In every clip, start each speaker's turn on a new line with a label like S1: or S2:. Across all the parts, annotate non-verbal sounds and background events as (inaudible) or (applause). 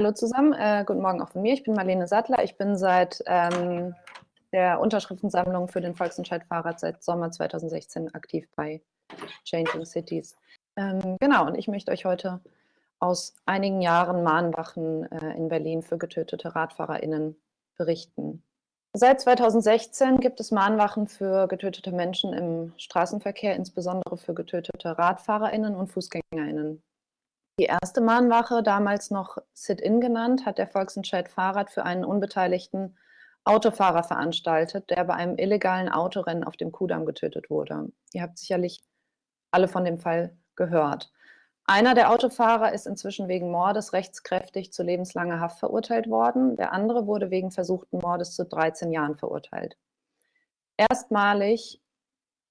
S1: Hallo zusammen, äh, guten Morgen auch von mir. Ich bin Marlene Sattler. Ich bin seit ähm, der Unterschriftensammlung für den Volksentscheid Fahrrad seit Sommer 2016 aktiv bei Changing Cities. Ähm, genau, und ich möchte euch heute aus einigen Jahren Mahnwachen äh, in Berlin für getötete RadfahrerInnen berichten. Seit 2016 gibt es Mahnwachen für getötete Menschen im Straßenverkehr, insbesondere für getötete RadfahrerInnen und FußgängerInnen. Die erste Mahnwache, damals noch Sit-In genannt, hat der Volksentscheid Fahrrad für einen unbeteiligten Autofahrer veranstaltet, der bei einem illegalen Autorennen auf dem Kudamm getötet wurde. Ihr habt sicherlich alle von dem Fall gehört. Einer der Autofahrer ist inzwischen wegen Mordes rechtskräftig zu lebenslanger Haft verurteilt worden. Der andere wurde wegen versuchten Mordes zu 13 Jahren verurteilt. Erstmalig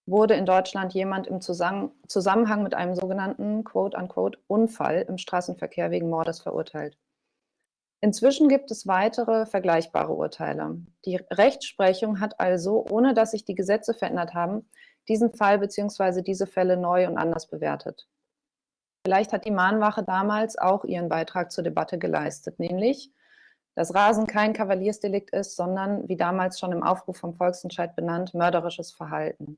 S1: wurde in Deutschland jemand im Zusammenhang mit einem sogenannten quote-unquote Unfall im Straßenverkehr wegen Mordes verurteilt. Inzwischen gibt es weitere vergleichbare Urteile. Die Rechtsprechung hat also, ohne dass sich die Gesetze verändert haben, diesen Fall bzw. diese Fälle neu und anders bewertet. Vielleicht hat die Mahnwache damals auch ihren Beitrag zur Debatte geleistet, nämlich, dass Rasen kein Kavaliersdelikt ist, sondern, wie damals schon im Aufruf vom Volksentscheid benannt, mörderisches Verhalten.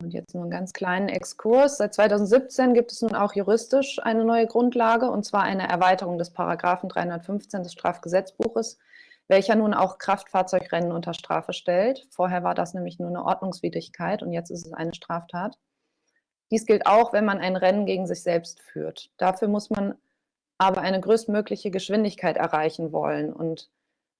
S1: Und jetzt nur einen ganz kleinen Exkurs. Seit 2017 gibt es nun auch juristisch eine neue Grundlage, und zwar eine Erweiterung des Paragraphen 315 des Strafgesetzbuches, welcher nun auch Kraftfahrzeugrennen unter Strafe stellt. Vorher war das nämlich nur eine Ordnungswidrigkeit und jetzt ist es eine Straftat. Dies gilt auch, wenn man ein Rennen gegen sich selbst führt. Dafür muss man aber eine größtmögliche Geschwindigkeit erreichen wollen. Und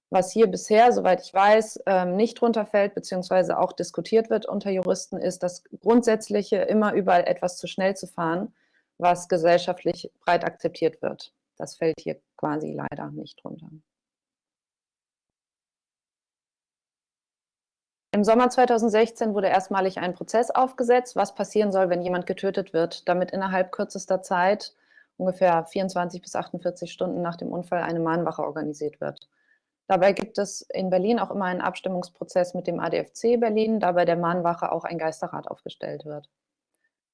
S1: was hier bisher, soweit ich weiß, ähm, nicht runterfällt, beziehungsweise auch diskutiert wird unter Juristen, ist das Grundsätzliche, immer überall etwas zu schnell zu fahren, was gesellschaftlich breit akzeptiert wird. Das fällt hier quasi leider nicht runter. Im Sommer 2016 wurde erstmalig ein Prozess aufgesetzt, was passieren soll, wenn jemand getötet wird, damit innerhalb kürzester Zeit, ungefähr 24 bis 48 Stunden nach dem Unfall, eine Mahnwache organisiert wird. Dabei gibt es in Berlin auch immer einen Abstimmungsprozess mit dem ADFC Berlin, da bei der Mahnwache auch ein Geisterrat aufgestellt wird.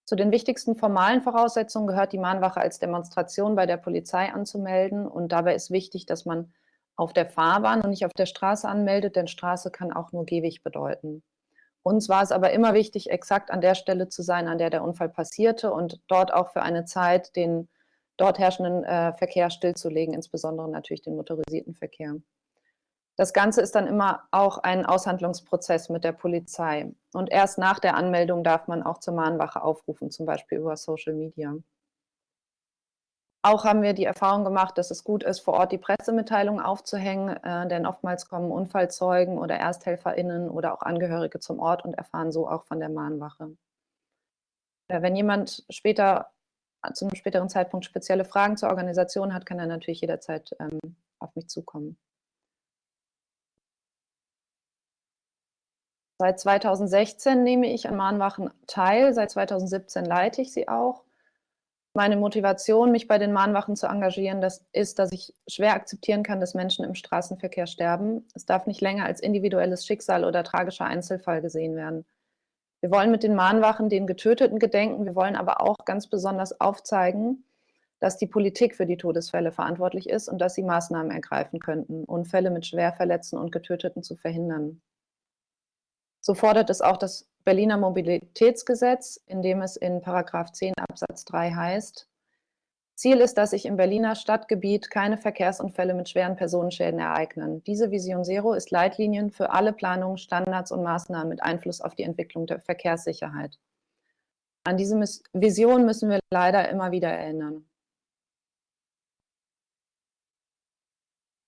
S1: Zu den wichtigsten formalen Voraussetzungen gehört die Mahnwache als Demonstration bei der Polizei anzumelden und dabei ist wichtig, dass man auf der Fahrbahn und nicht auf der Straße anmeldet, denn Straße kann auch nur Gehweg bedeuten. Uns war es aber immer wichtig, exakt an der Stelle zu sein, an der der Unfall passierte und dort auch für eine Zeit den dort herrschenden äh, Verkehr stillzulegen, insbesondere natürlich den motorisierten Verkehr. Das Ganze ist dann immer auch ein Aushandlungsprozess mit der Polizei. Und erst nach der Anmeldung darf man auch zur Mahnwache aufrufen, zum Beispiel über Social Media. Auch haben wir die Erfahrung gemacht, dass es gut ist, vor Ort die Pressemitteilung aufzuhängen, äh, denn oftmals kommen Unfallzeugen oder ErsthelferInnen oder auch Angehörige zum Ort und erfahren so auch von der Mahnwache. Äh, wenn jemand später, zu einem späteren Zeitpunkt spezielle Fragen zur Organisation hat, kann er natürlich jederzeit ähm, auf mich zukommen. Seit 2016 nehme ich an Mahnwachen teil, seit 2017 leite ich sie auch. Meine Motivation, mich bei den Mahnwachen zu engagieren, das ist, dass ich schwer akzeptieren kann, dass Menschen im Straßenverkehr sterben. Es darf nicht länger als individuelles Schicksal oder tragischer Einzelfall gesehen werden. Wir wollen mit den Mahnwachen den Getöteten gedenken, wir wollen aber auch ganz besonders aufzeigen, dass die Politik für die Todesfälle verantwortlich ist und dass sie Maßnahmen ergreifen könnten, Unfälle mit Schwerverletzten und Getöteten zu verhindern. So fordert es auch das Berliner Mobilitätsgesetz, in dem es in Paragraph 10 Absatz 3 heißt, Ziel ist, dass sich im Berliner Stadtgebiet keine Verkehrsunfälle mit schweren Personenschäden ereignen. Diese Vision Zero ist Leitlinien für alle Planungen, Standards und Maßnahmen mit Einfluss auf die Entwicklung der Verkehrssicherheit. An diese Vision müssen wir leider immer wieder erinnern.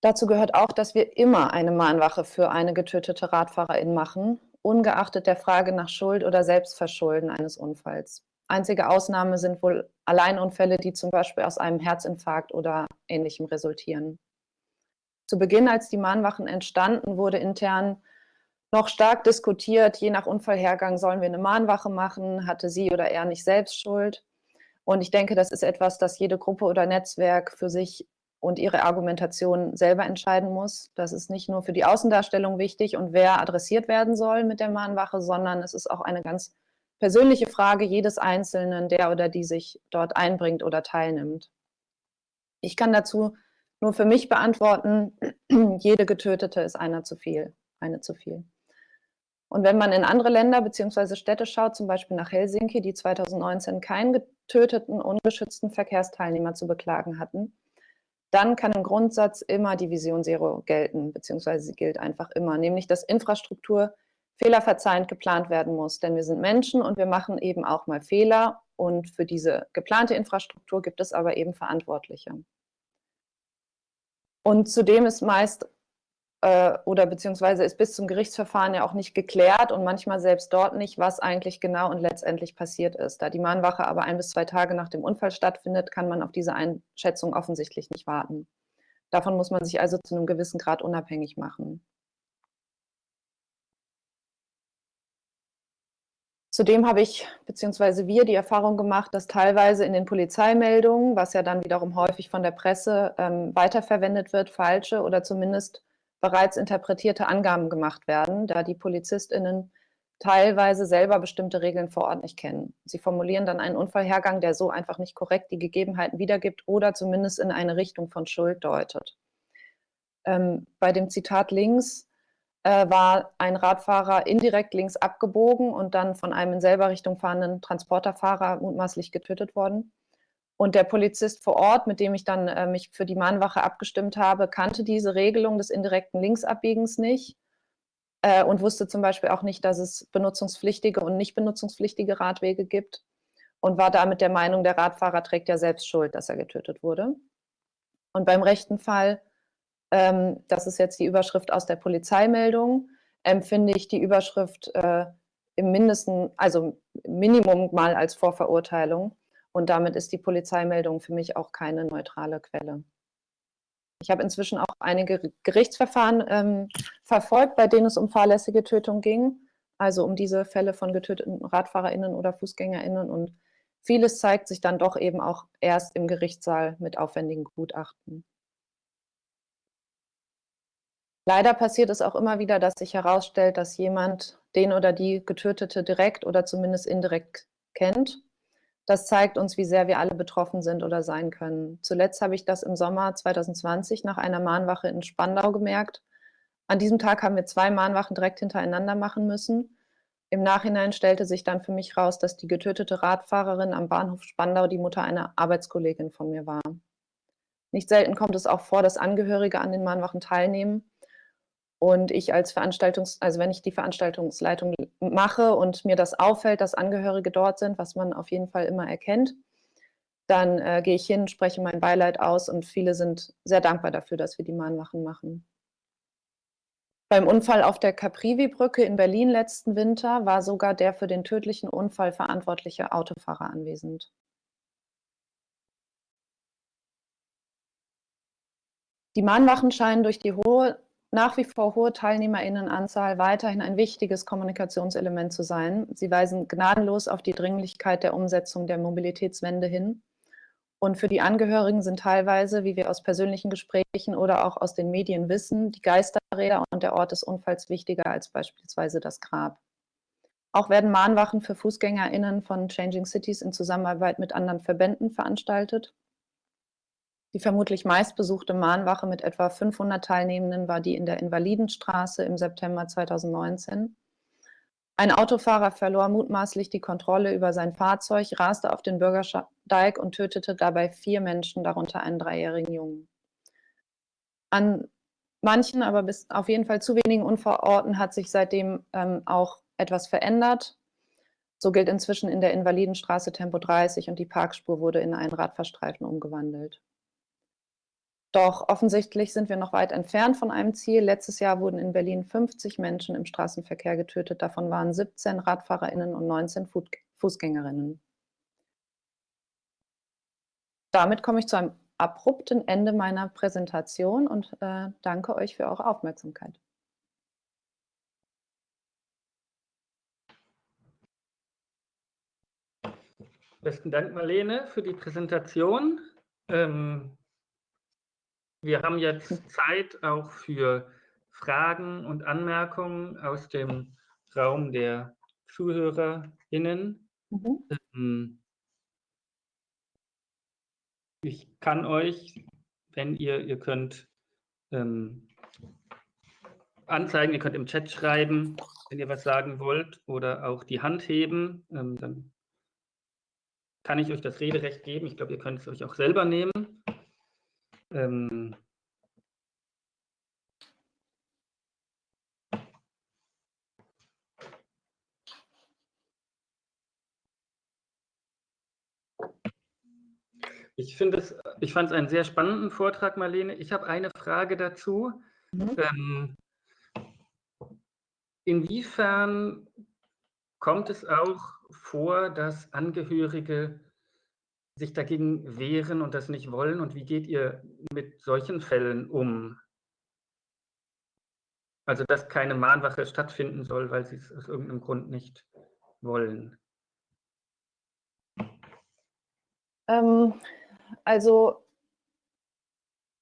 S1: Dazu gehört auch, dass wir immer eine Mahnwache für eine getötete Radfahrerin machen ungeachtet der Frage nach Schuld oder Selbstverschulden eines Unfalls. Einzige Ausnahme sind wohl Alleinunfälle, die zum Beispiel aus einem Herzinfarkt oder Ähnlichem resultieren. Zu Beginn, als die Mahnwachen entstanden, wurde intern noch stark diskutiert, je nach Unfallhergang sollen wir eine Mahnwache machen, hatte sie oder er nicht selbst Schuld. Und ich denke, das ist etwas, das jede Gruppe oder Netzwerk für sich und ihre Argumentation selber entscheiden muss. Das ist nicht nur für die Außendarstellung wichtig und wer adressiert werden soll mit der Mahnwache, sondern es ist auch eine ganz persönliche Frage jedes Einzelnen, der oder die sich dort einbringt oder teilnimmt. Ich kann dazu nur für mich beantworten, (clears throat) jede Getötete ist einer zu viel, eine zu viel. Und wenn man in andere Länder bzw. Städte schaut, zum Beispiel nach Helsinki, die 2019 keinen getöteten, ungeschützten Verkehrsteilnehmer zu beklagen hatten, dann kann im Grundsatz immer die Vision Zero gelten, beziehungsweise sie gilt einfach immer, nämlich dass Infrastruktur fehlerverzeihend geplant werden muss. Denn wir sind Menschen und wir machen eben auch mal Fehler und für diese geplante Infrastruktur gibt es aber eben Verantwortliche. Und zudem ist meist äh, oder beziehungsweise ist bis zum Gerichtsverfahren ja auch nicht geklärt und manchmal selbst dort nicht, was eigentlich genau und letztendlich passiert ist. Da die Mahnwache aber ein bis zwei Tage nach dem Unfall stattfindet, kann man auf diese Einschätzung offensichtlich nicht warten. Davon muss man sich also zu einem gewissen Grad unabhängig machen. Zudem habe ich bzw. wir die Erfahrung gemacht, dass teilweise in den Polizeimeldungen, was ja dann wiederum häufig von der Presse ähm, weiterverwendet wird, falsche oder zumindest bereits interpretierte Angaben gemacht werden, da die PolizistInnen teilweise selber bestimmte Regeln vor Ort nicht kennen. Sie formulieren dann einen Unfallhergang, der so einfach nicht korrekt die Gegebenheiten wiedergibt oder zumindest in eine Richtung von Schuld deutet. Ähm, bei dem Zitat links äh, war ein Radfahrer indirekt links abgebogen und dann von einem in selber Richtung fahrenden Transporterfahrer mutmaßlich getötet worden. Und der Polizist vor Ort, mit dem ich dann äh, mich für die Mahnwache abgestimmt habe, kannte diese Regelung des indirekten Linksabbiegens nicht äh, und wusste zum Beispiel auch nicht, dass es benutzungspflichtige und nicht benutzungspflichtige Radwege gibt und war damit der Meinung, der Radfahrer trägt ja selbst Schuld, dass er getötet wurde. Und beim rechten Fall ähm, das ist jetzt die Überschrift aus der Polizeimeldung, empfinde ich die Überschrift äh, im Mindesten, also Minimum mal als Vorverurteilung. Und damit ist die Polizeimeldung für mich auch keine neutrale Quelle. Ich habe inzwischen auch einige Gerichtsverfahren ähm, verfolgt, bei denen es um fahrlässige Tötung ging, also um diese Fälle von getöteten RadfahrerInnen oder FußgängerInnen. Und vieles zeigt sich dann doch eben auch erst im Gerichtssaal mit aufwendigen Gutachten. Leider passiert es auch immer wieder, dass sich herausstellt, dass jemand den oder die Getötete direkt oder zumindest indirekt kennt. Das zeigt uns, wie sehr wir alle betroffen sind oder sein können. Zuletzt habe ich das im Sommer 2020 nach einer Mahnwache in Spandau gemerkt. An diesem Tag haben wir zwei Mahnwachen direkt hintereinander machen müssen. Im Nachhinein stellte sich dann für mich raus, dass die getötete Radfahrerin am Bahnhof Spandau die Mutter einer Arbeitskollegin von mir war. Nicht selten kommt es auch vor, dass Angehörige an den Mahnwachen teilnehmen und ich als Veranstaltungs-, also wenn ich die Veranstaltungsleitung mache und mir das auffällt, dass Angehörige dort sind, was man auf jeden Fall immer erkennt, dann äh, gehe ich hin, spreche mein Beileid aus und viele sind sehr dankbar dafür, dass wir die Mahnwachen machen. Beim Unfall auf der Caprivi-Brücke in Berlin letzten Winter war sogar der für den tödlichen Unfall verantwortliche Autofahrer anwesend. Die Mahnwachen scheinen durch die hohe nach wie vor hohe Teilnehmerinnenanzahl weiterhin ein wichtiges Kommunikationselement zu sein. Sie weisen gnadenlos auf die Dringlichkeit der Umsetzung der Mobilitätswende hin. Und für die Angehörigen sind teilweise, wie wir aus persönlichen Gesprächen oder auch aus den Medien wissen, die Geisterräder und der Ort des Unfalls wichtiger als beispielsweise das Grab. Auch werden Mahnwachen für FußgängerInnen von Changing Cities in Zusammenarbeit mit anderen Verbänden veranstaltet. Die vermutlich meistbesuchte Mahnwache mit etwa 500 Teilnehmenden war die in der Invalidenstraße im September 2019. Ein Autofahrer verlor mutmaßlich die Kontrolle über sein Fahrzeug, raste auf den Bürgersteig und tötete dabei vier Menschen, darunter einen dreijährigen Jungen. An manchen, aber bis auf jeden Fall zu wenigen Unfallorten hat sich seitdem ähm, auch etwas verändert. So gilt inzwischen in der Invalidenstraße Tempo 30 und die Parkspur wurde in einen Radfahrstreifen umgewandelt. Doch offensichtlich sind wir noch weit entfernt von einem Ziel. Letztes Jahr wurden in Berlin 50 Menschen im Straßenverkehr getötet. Davon waren 17 RadfahrerInnen und 19 Fußgängerinnen. Damit komme ich zu einem abrupten Ende meiner Präsentation und äh, danke euch für eure Aufmerksamkeit.
S2: Besten Dank, Marlene, für die Präsentation. Ähm, wir haben jetzt Zeit auch für Fragen und Anmerkungen aus dem Raum der ZuhörerInnen. Mhm. Ähm, ich kann euch, wenn ihr, ihr könnt ähm, anzeigen, ihr könnt im Chat schreiben, wenn ihr was sagen wollt oder auch die Hand heben, ähm, dann kann ich euch das Rederecht geben. Ich glaube, ihr könnt es euch auch selber nehmen. Ähm, Ich finde es, ich fand es einen sehr spannenden Vortrag, Marlene. Ich habe eine Frage dazu. Mhm. Ähm, inwiefern kommt es auch vor, dass Angehörige sich dagegen wehren und das nicht wollen? Und wie geht ihr mit solchen Fällen um? Also, dass keine Mahnwache stattfinden soll, weil sie es aus irgendeinem Grund nicht wollen.
S1: Ähm, also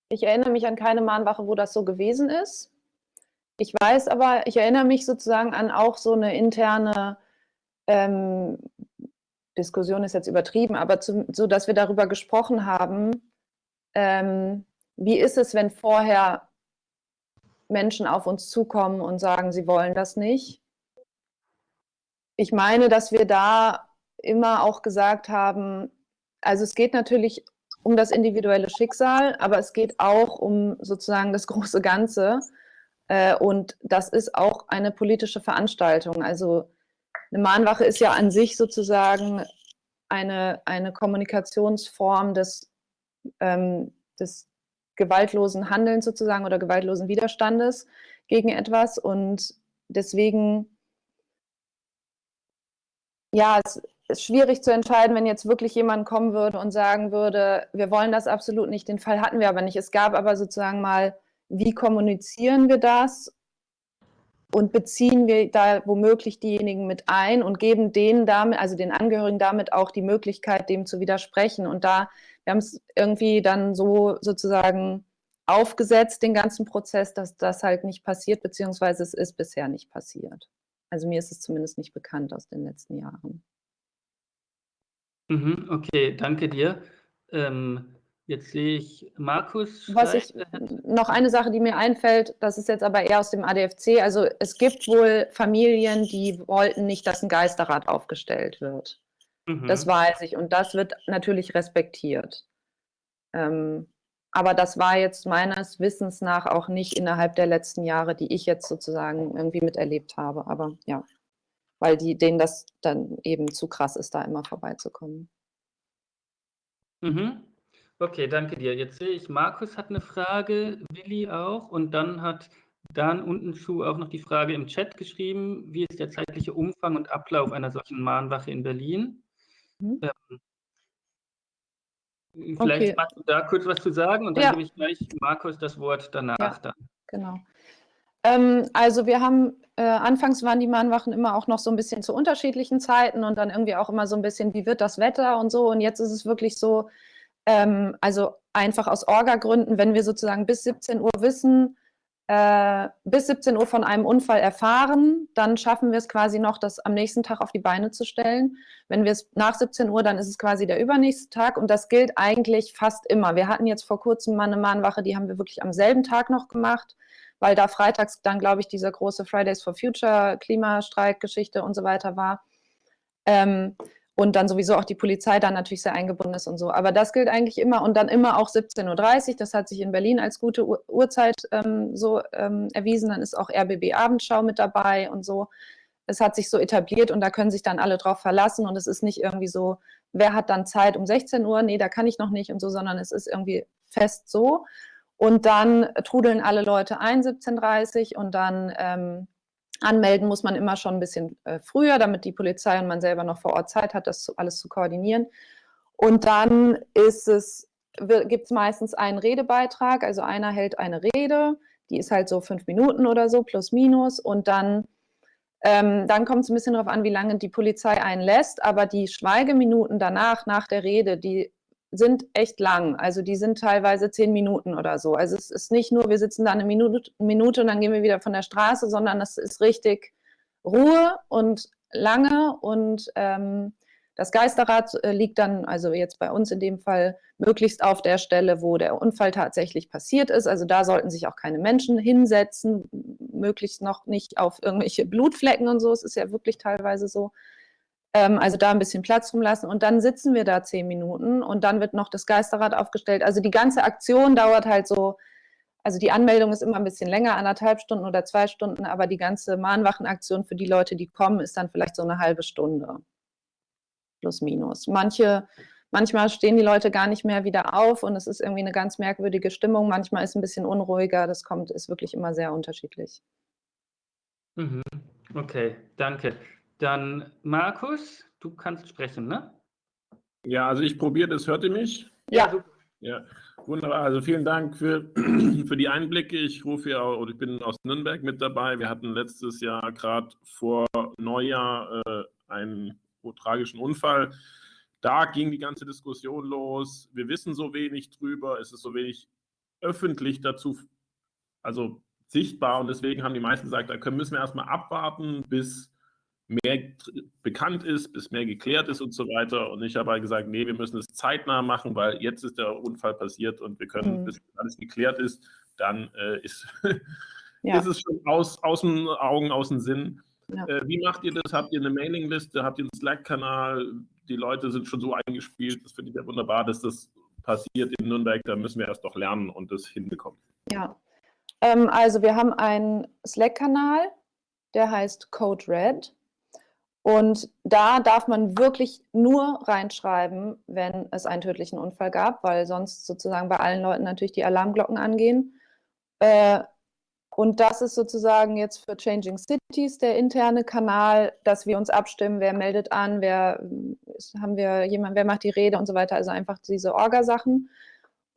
S1: ich erinnere mich an keine Mahnwache, wo das so gewesen ist. Ich weiß aber, ich erinnere mich sozusagen an auch so eine interne ähm, Diskussion ist jetzt übertrieben, aber zu, so, dass wir darüber gesprochen haben, ähm, wie ist es, wenn vorher Menschen auf uns zukommen und sagen, sie wollen das nicht. Ich meine, dass wir da immer auch gesagt haben, also es geht natürlich um das individuelle Schicksal, aber es geht auch um sozusagen das (laughs) große Ganze. Äh, und das ist auch eine politische Veranstaltung. Also eine Mahnwache ist ja an sich sozusagen eine, eine Kommunikationsform des, ähm, des gewaltlosen Handelns sozusagen oder gewaltlosen Widerstandes gegen etwas. Und deswegen, ja, es ist schwierig zu entscheiden, wenn jetzt wirklich jemand kommen würde und sagen würde, wir wollen das absolut nicht, den Fall hatten wir aber nicht. Es gab aber sozusagen mal, wie kommunizieren wir das und beziehen wir da womöglich diejenigen mit ein und geben denen damit, also den Angehörigen damit auch die Möglichkeit, dem zu widersprechen. Und da, wir haben es irgendwie dann so sozusagen aufgesetzt, den ganzen Prozess, dass das halt nicht passiert, beziehungsweise es ist bisher nicht passiert. Also mir ist es zumindest nicht bekannt aus den letzten Jahren.
S2: Mhm, okay, danke dir. Ähm, jetzt sehe ich Markus.
S1: Was ich, noch eine Sache, die mir einfällt, das ist jetzt aber eher aus dem ADFC. Also es gibt wohl Familien, die wollten nicht, dass ein Geisterrat aufgestellt wird. Mhm. Das weiß ich und das wird natürlich respektiert. Ähm, aber das war jetzt meines Wissens nach auch nicht innerhalb der letzten Jahre, die ich jetzt sozusagen irgendwie miterlebt habe. Aber ja weil die, denen das dann eben zu krass ist, da immer vorbeizukommen.
S2: Mhm. Okay, danke dir. Jetzt sehe ich, Markus hat eine Frage, Willi auch und dann hat Dan unten zu auch noch die Frage im Chat geschrieben, wie ist der zeitliche Umfang und Ablauf einer solchen Mahnwache in Berlin? Mhm. Ähm, vielleicht okay. magst du da kurz was zu sagen und dann ja. gebe ich gleich Markus das Wort danach. Ja, dann.
S1: Genau. Ähm, also wir haben, äh, anfangs waren die Mahnwachen immer auch noch so ein bisschen zu unterschiedlichen Zeiten und dann irgendwie auch immer so ein bisschen, wie wird das Wetter und so. Und jetzt ist es wirklich so, ähm, also einfach aus Orga-Gründen, wenn wir sozusagen bis 17 Uhr wissen, äh, bis 17 Uhr von einem Unfall erfahren, dann schaffen wir es quasi noch, das am nächsten Tag auf die Beine zu stellen. Wenn wir es nach 17 Uhr, dann ist es quasi der übernächste Tag und das gilt eigentlich fast immer. Wir hatten jetzt vor kurzem mal eine Mahnwache, die haben wir wirklich am selben Tag noch gemacht weil da freitags dann, glaube ich, diese große Fridays for Future Klimastreik-Geschichte und so weiter war. Ähm, und dann sowieso auch die Polizei dann natürlich sehr eingebunden ist und so. Aber das gilt eigentlich immer und dann immer auch 17.30 Uhr. Das hat sich in Berlin als gute Ur Uhrzeit ähm, so ähm, erwiesen. Dann ist auch RBB Abendschau mit dabei und so. Es hat sich so etabliert und da können sich dann alle drauf verlassen und es ist nicht irgendwie so, wer hat dann Zeit um 16 Uhr? Nee, da kann ich noch nicht und so, sondern es ist irgendwie fest so. Und dann trudeln alle Leute ein, 17.30 und dann ähm, anmelden muss man immer schon ein bisschen äh, früher, damit die Polizei und man selber noch vor Ort Zeit hat, das alles zu koordinieren. Und dann ist es, gibt es meistens einen Redebeitrag, also einer hält eine Rede, die ist halt so fünf Minuten oder so, plus minus. Und dann, ähm, dann kommt es ein bisschen darauf an, wie lange die Polizei einen lässt, aber die Schweigeminuten danach, nach der Rede, die sind echt lang. Also die sind teilweise zehn Minuten oder so. Also es ist nicht nur, wir sitzen da eine Minute, Minute und dann gehen wir wieder von der Straße, sondern es ist richtig Ruhe und lange und ähm, Das Geisterrad äh, liegt dann, also jetzt bei uns in dem Fall, möglichst auf der Stelle, wo der Unfall tatsächlich passiert ist. Also da sollten sich auch keine Menschen hinsetzen, möglichst noch nicht auf irgendwelche Blutflecken und so. Es ist ja wirklich teilweise so. Ähm, also da ein bisschen Platz rumlassen und dann sitzen wir da zehn Minuten und dann wird noch das Geisterrad aufgestellt. Also die ganze Aktion dauert halt so, also die Anmeldung ist immer ein bisschen länger, anderthalb Stunden oder zwei Stunden, aber die ganze Mahnwachenaktion für die Leute, die kommen, ist dann vielleicht so eine halbe Stunde plus minus. Manche, manchmal stehen die Leute gar nicht mehr wieder auf und es ist irgendwie eine ganz merkwürdige Stimmung. Manchmal ist es ein bisschen unruhiger. Das kommt, ist wirklich immer sehr unterschiedlich.
S2: Mhm. Okay, danke. Dann Markus, du kannst sprechen, ne?
S3: Ja, also ich probiere das. Hört ihr mich?
S1: Ja.
S3: Ja, wunderbar. Also vielen Dank für, (clears throat) für die Einblicke. Ich rufe ja, oder ich bin aus Nürnberg mit dabei. Wir hatten letztes Jahr gerade vor Neujahr äh, einen tragischen Unfall. Da ging die ganze Diskussion los. Wir wissen so wenig drüber, es ist so wenig öffentlich dazu, also sichtbar und deswegen haben die meisten gesagt, da können, müssen wir erstmal abwarten, bis mehr bekannt ist, bis mehr geklärt ist und so weiter. Und ich habe halt gesagt, nee, wir müssen es zeitnah machen, weil jetzt ist der Unfall passiert und wir können, mhm. bis alles geklärt ist, dann äh, ist, ja. ist es schon aus, aus den Augen, aus dem Sinn. Ja. Äh, wie macht ihr das? Habt ihr eine Mailingliste? Habt ihr einen Slack-Kanal? Die Leute sind schon so eingespielt. Das finde ich ja wunderbar, dass das passiert in Nürnberg. Da müssen wir erst noch lernen und das hinbekommen.
S1: Ja, ähm, also wir haben einen Slack-Kanal, der heißt Code Red. Und da darf man wirklich nur reinschreiben, wenn es einen tödlichen Unfall gab, weil sonst sozusagen bei allen Leuten natürlich die Alarmglocken angehen. Äh, und das ist sozusagen jetzt für Changing Cities der interne Kanal, dass wir uns abstimmen, wer meldet an, wer haben wir jemand, wer macht die Rede und so weiter. Also einfach diese Orga-Sachen.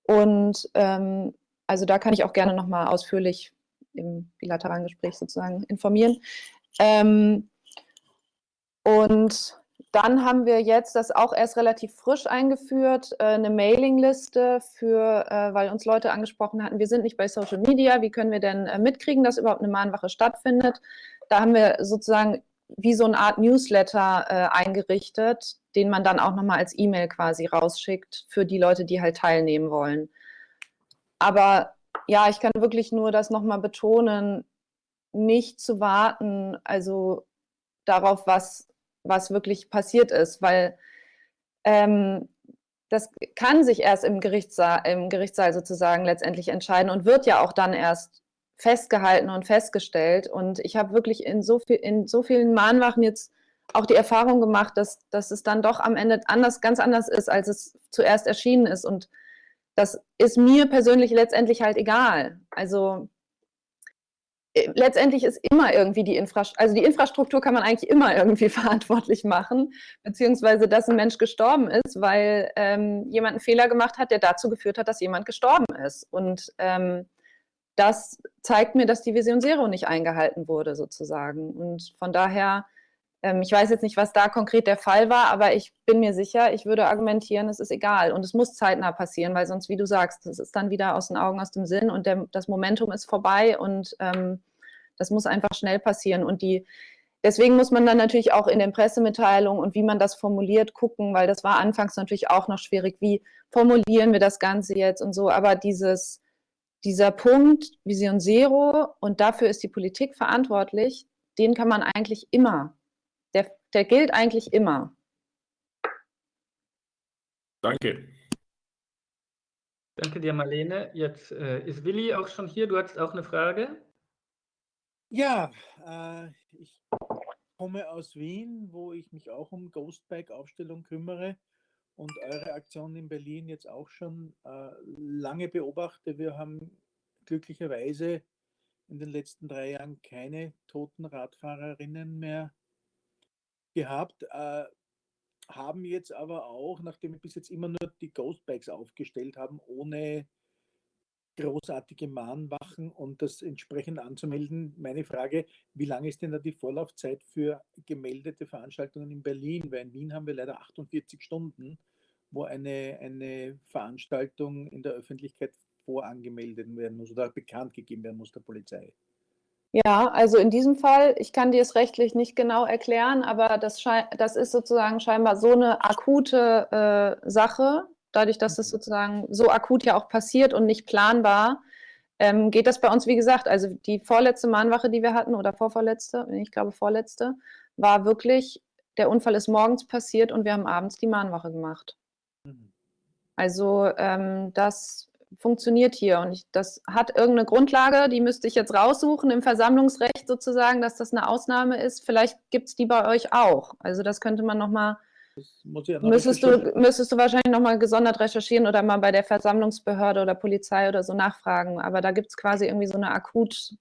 S1: Und ähm, also da kann ich auch gerne nochmal ausführlich im bilateralen Gespräch sozusagen informieren. Ähm, und dann haben wir jetzt das auch erst relativ frisch eingeführt, äh, eine Mailingliste für, äh, weil uns Leute angesprochen hatten, wir sind nicht bei Social Media, wie können wir denn äh, mitkriegen, dass überhaupt eine Mahnwache stattfindet? Da haben wir sozusagen wie so eine Art Newsletter eingerichtet, den man dann auch nochmal als E-Mail quasi rausschickt für die Leute, die halt teilnehmen wollen. Aber ja, ich kann wirklich nur das nochmal betonen, nicht zu warten, also darauf, was was wirklich passiert ist, weil ähm, das kann sich erst im Gerichtssaal, im Gerichtssaal sozusagen letztendlich entscheiden und wird ja auch dann erst festgehalten und festgestellt. Und ich habe wirklich in so, viel, in so vielen Mahnwachen jetzt auch die Erfahrung gemacht, dass, dass es dann doch am Ende anders, ganz anders ist, als es zuerst erschienen ist. Und das ist mir persönlich letztendlich halt egal. Also letztendlich ist immer irgendwie die Infrastruktur, also die Infrastruktur kann man eigentlich immer irgendwie (laughs) verantwortlich machen, beziehungsweise dass ein Mensch gestorben ist, weil ähm, jemand einen Fehler gemacht hat, der dazu geführt hat, dass jemand gestorben ist. Und ähm, das zeigt mir, dass die Vision Zero nicht eingehalten wurde, sozusagen. Und von daher, ich weiß jetzt nicht, was da konkret der Fall war, aber ich bin mir sicher, ich würde argumentieren, es ist egal. Und es muss zeitnah passieren, weil sonst, wie du sagst, das ist dann wieder aus den Augen, aus dem Sinn und der, das Momentum ist vorbei und ähm, das muss einfach schnell passieren. Und die, deswegen muss man dann natürlich auch in den Pressemitteilungen und wie man das formuliert gucken, weil das war anfangs natürlich auch noch schwierig. Wie formulieren wir das Ganze jetzt und so? Aber dieses, dieser Punkt Vision Zero und dafür ist die Politik verantwortlich, den kann man eigentlich immer, der, gilt eigentlich immer.
S3: Danke.
S2: Danke dir, Marlene. Jetzt äh, ist Willi auch schon hier. Du hattest auch eine Frage.
S4: Ja, äh, ich komme aus Wien, wo ich mich auch um Ghostbike-Aufstellung kümmere und eure Aktion in Berlin jetzt auch schon äh, lange beobachte. Wir haben glücklicherweise in den letzten drei Jahren keine toten Radfahrerinnen mehr gehabt, äh, haben jetzt aber auch, nachdem wir bis jetzt immer nur die Ghostbikes aufgestellt haben, ohne großartige Mahnwachen und das entsprechend anzumelden. Meine Frage, wie lange ist denn da die Vorlaufzeit für gemeldete Veranstaltungen in Berlin? Weil in Wien haben wir leider 48 Stunden, wo eine, eine Veranstaltung in der Öffentlichkeit vorangemeldet werden muss oder bekannt gegeben werden muss der Polizei.
S1: Ja, also in diesem Fall, ich kann dir es rechtlich nicht genau erklären, aber das, das ist sozusagen scheinbar so eine akute äh, Sache, dadurch, dass es sozusagen so akut ja auch passiert und nicht planbar, ähm, geht das bei uns, wie gesagt, also die vorletzte Mahnwache, die wir hatten, oder vorvorletzte, ich glaube vorletzte, war wirklich, der Unfall ist morgens passiert und wir haben abends die Mahnwache gemacht. Mhm. Also ähm, das funktioniert hier und ich, das hat irgendeine Grundlage, die müsste ich jetzt raussuchen im Versammlungsrecht sozusagen, dass das eine Ausnahme ist. Vielleicht gibt es die bei euch auch. Also das könnte man nochmal ja müsstest, du, müsstest du wahrscheinlich nochmal gesondert recherchieren oder mal bei der Versammlungsbehörde oder Polizei oder so nachfragen. Aber da gibt es quasi irgendwie so eine akut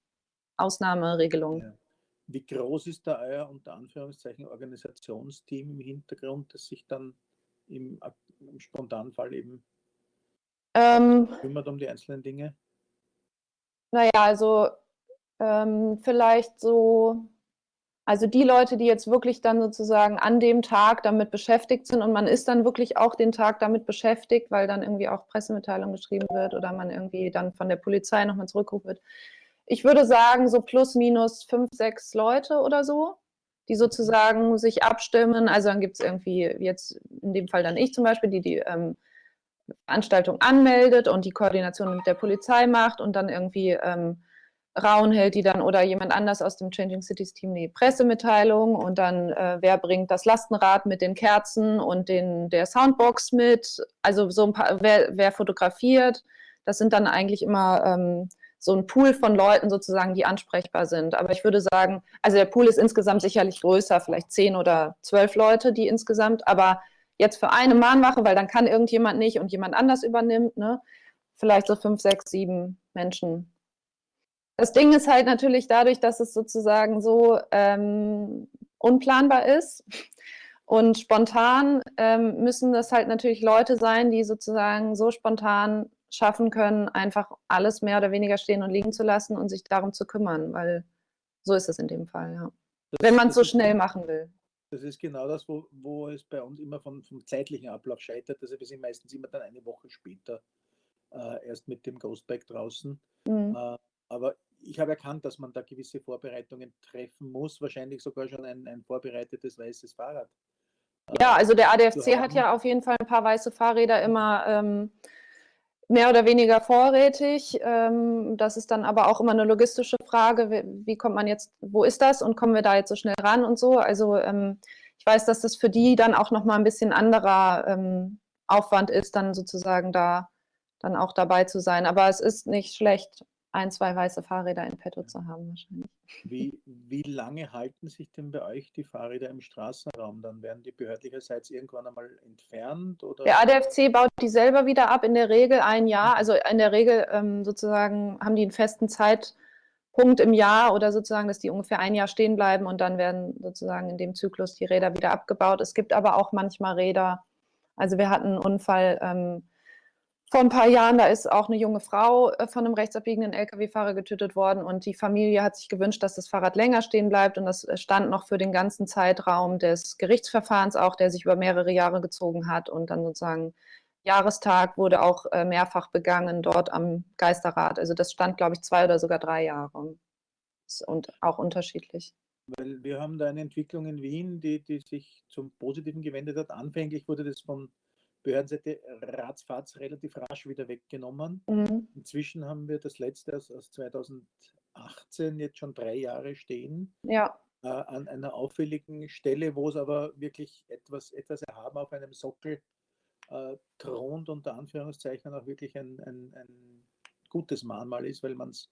S1: Ausnahmeregelung. Ja.
S4: Wie groß ist da euer unter Anführungszeichen Organisationsteam im Hintergrund, das sich dann im, im Spontanfall eben ähm, kümmert um die einzelnen Dinge?
S1: Naja, also ähm, vielleicht so also die Leute, die jetzt wirklich dann sozusagen an dem Tag damit beschäftigt sind und man ist dann wirklich auch den Tag damit beschäftigt, weil dann irgendwie auch Pressemitteilung geschrieben wird oder man irgendwie dann von der Polizei nochmal zurückgerufen wird. Ich würde sagen, so plus minus fünf, sechs Leute oder so, die sozusagen sich abstimmen. Also dann gibt es irgendwie jetzt in dem Fall dann ich zum Beispiel, die die ähm, Veranstaltung anmeldet und die Koordination mit der Polizei macht und dann irgendwie ähm, Raun hält die dann oder jemand anders aus dem Changing Cities Team die Pressemitteilung und dann äh, wer bringt das Lastenrad mit den Kerzen und den, der Soundbox mit, also so ein paar, wer, wer fotografiert. Das sind dann eigentlich immer ähm, so ein Pool von Leuten sozusagen, die ansprechbar sind. Aber ich würde sagen, also der Pool ist insgesamt sicherlich größer, vielleicht zehn oder zwölf Leute, die insgesamt, aber jetzt für eine Mahnwache, weil dann kann irgendjemand nicht und jemand anders übernimmt, ne? vielleicht so fünf, sechs, sieben Menschen das Ding ist halt natürlich dadurch, dass es sozusagen so ähm, unplanbar ist (laughs) und spontan ähm, müssen das halt natürlich Leute sein, die sozusagen so spontan schaffen können, einfach alles mehr oder weniger stehen und liegen zu lassen und sich darum zu kümmern, weil so ist es in dem Fall, ja. Wenn man es so schnell machen will.
S4: Das ist genau das, wo, wo es bei uns immer vom, vom zeitlichen Ablauf scheitert. Also wir sind meistens immer dann eine Woche später äh, erst mit dem Ghostback draußen. Mhm. Äh, aber ich habe erkannt, dass man da gewisse Vorbereitungen treffen muss, wahrscheinlich sogar schon ein, ein vorbereitetes weißes Fahrrad.
S1: Ja, also der ADFC hat ja auf jeden Fall ein paar weiße Fahrräder immer ähm, mehr oder weniger vorrätig. Ähm, das ist dann aber auch immer eine logistische Frage, wie, kommt man jetzt, wo ist das und kommen wir da jetzt so schnell ran und so. Also ähm, ich weiß, dass das für die dann auch nochmal ein bisschen anderer ähm, Aufwand ist, dann sozusagen da dann auch dabei zu sein. Aber es ist nicht schlecht, ein, zwei weiße Fahrräder in petto zu haben wahrscheinlich.
S4: Wie, wie lange halten sich denn bei euch die Fahrräder im Straßenraum? Dann werden die behördlicherseits irgendwann einmal entfernt? Oder?
S1: Der ADFC baut die selber wieder ab, in der Regel ein Jahr. Also in der Regel ähm, sozusagen haben die einen festen Zeitpunkt im Jahr oder sozusagen, dass die ungefähr ein Jahr stehen bleiben und dann werden sozusagen in dem Zyklus die Räder wieder abgebaut. Es gibt aber auch manchmal Räder, also wir hatten einen Unfall, ähm, vor ein paar Jahren, da ist auch eine junge Frau äh, von einem rechtsabbiegenden Lkw-Fahrer getötet worden und die Familie hat sich gewünscht, dass das Fahrrad länger stehen bleibt und das äh, stand noch für den ganzen Zeitraum des Gerichtsverfahrens auch, der sich über mehrere Jahre gezogen hat und dann sozusagen Jahrestag wurde auch äh, mehrfach begangen dort am Geisterrad. Also das stand, glaube ich, zwei oder sogar drei Jahre und auch unterschiedlich.
S4: Weil wir haben da eine Entwicklung in Wien, die, die sich zum Positiven gewendet hat. Anfänglich wurde das von Behördenseite ratzfatz relativ rasch wieder weggenommen. Mhm. Inzwischen haben wir das letzte aus, aus 2018 jetzt schon drei Jahre stehen.
S1: Ja.
S4: Äh, an einer auffälligen Stelle, wo es aber wirklich etwas, etwas erhaben auf einem Sockel äh, thront, unter Anführungszeichen auch wirklich ein, ein, ein gutes Mahnmal ist, weil man es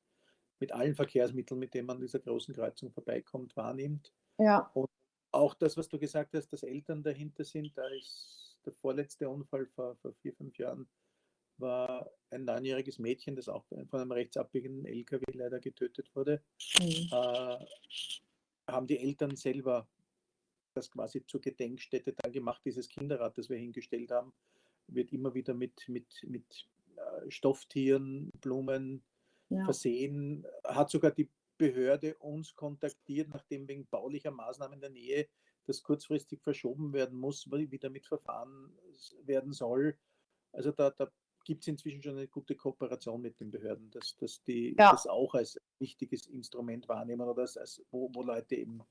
S4: mit allen Verkehrsmitteln, mit denen man dieser großen Kreuzung vorbeikommt, wahrnimmt.
S1: Ja.
S4: Und auch das, was du gesagt hast, dass Eltern dahinter sind, da ist der vorletzte Unfall vor, vor vier, fünf Jahren war ein neunjähriges Mädchen, das auch von einem rechtsabbiegenden LKW leider getötet wurde. Mhm. Äh, haben die Eltern selber das quasi zur Gedenkstätte dann gemacht, dieses Kinderrad, das wir hingestellt haben, wird immer wieder mit, mit, mit äh, Stofftieren, Blumen ja. versehen. Hat sogar die Behörde uns kontaktiert, nachdem wegen baulicher Maßnahmen in der Nähe das kurzfristig verschoben werden muss, wie damit verfahren werden soll. Also da, da gibt es inzwischen schon eine gute Kooperation mit den Behörden, dass, dass die
S1: Ja.
S4: das auch als wichtiges Instrument wahrnehmen oder als, als wo, wo Leute eben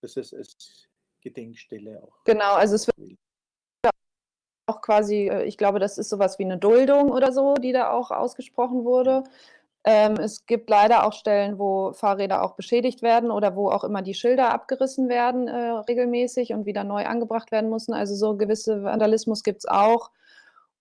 S4: das als, als Gedenkstelle auch.
S1: Genau, also es wird auch quasi, äh, ich glaube, das ist sowas wie eine Duldung oder so, die da auch ausgesprochen wurde. Ähm, es gibt leider auch Stellen, wo Fahrräder auch beschädigt werden oder wo auch immer die Schilder abgerissen werden äh, regelmäßig und wieder neu angebracht werden müssen. Also so gewisse Vandalismus gibt es auch.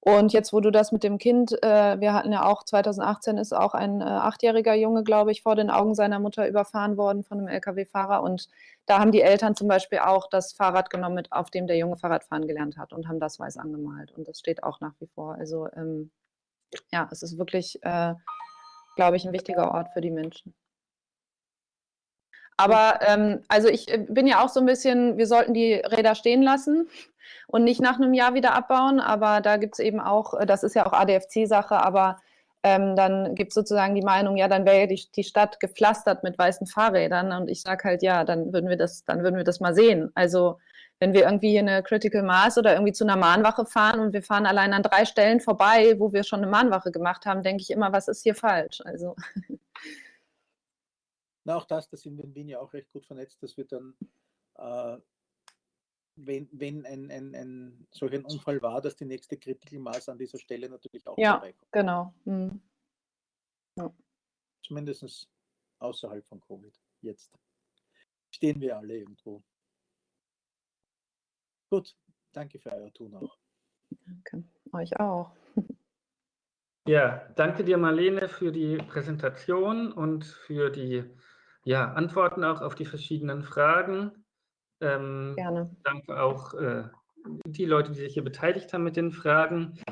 S1: Und jetzt, wo du das mit dem Kind, äh, wir hatten ja auch 2018 ist auch ein äh, achtjähriger Junge, glaube ich, vor den Augen seiner Mutter überfahren worden von einem Lkw-Fahrer. Und da haben die Eltern zum Beispiel auch das Fahrrad genommen, mit, auf dem der Junge Fahrradfahren gelernt hat und haben das weiß angemalt. Und das steht auch nach wie vor. Also ähm, ja, es ist wirklich, äh, glaube ich, ein wichtiger Ort für die Menschen. Aber ähm, also ich äh, bin ja auch so ein bisschen, wir sollten die Räder stehen lassen und nicht nach einem Jahr wieder abbauen. Aber da gibt es eben auch, äh, das ist ja auch ADFC-Sache, aber ähm, dann gibt es sozusagen die Meinung, ja, dann wäre ja die, die Stadt gepflastert mit weißen Fahrrädern. Und ich sage halt, ja, dann würden wir das, dann würden wir das mal sehen. Also wenn wir irgendwie hier eine Critical Mass oder irgendwie zu einer Mahnwache fahren und wir fahren allein an drei Stellen vorbei, wo wir schon eine Mahnwache gemacht haben, denke ich immer, was ist hier falsch? Also
S4: Na, auch das, da sind wir in Wien ja auch recht gut vernetzt, dass wir dann, äh, wenn, wenn ein, ein, ein solch ein Unfall war, dass die nächste Critical Mass an dieser Stelle natürlich auch
S1: Ja.
S4: vorbeikommt.
S1: genau. Hm.
S4: Zumindest außerhalb von Covid. Jetzt stehen wir alle irgendwo. Gut, danke für euer Tun auch.
S1: Danke. Euch auch.
S2: Ja, danke dir, Marlene, für die Präsentation und für die ja, Antworten auch auf die verschiedenen Fragen. Ähm,
S1: Gerne.
S2: danke auch äh, die Leute, die sich hier beteiligt haben mit den Fragen.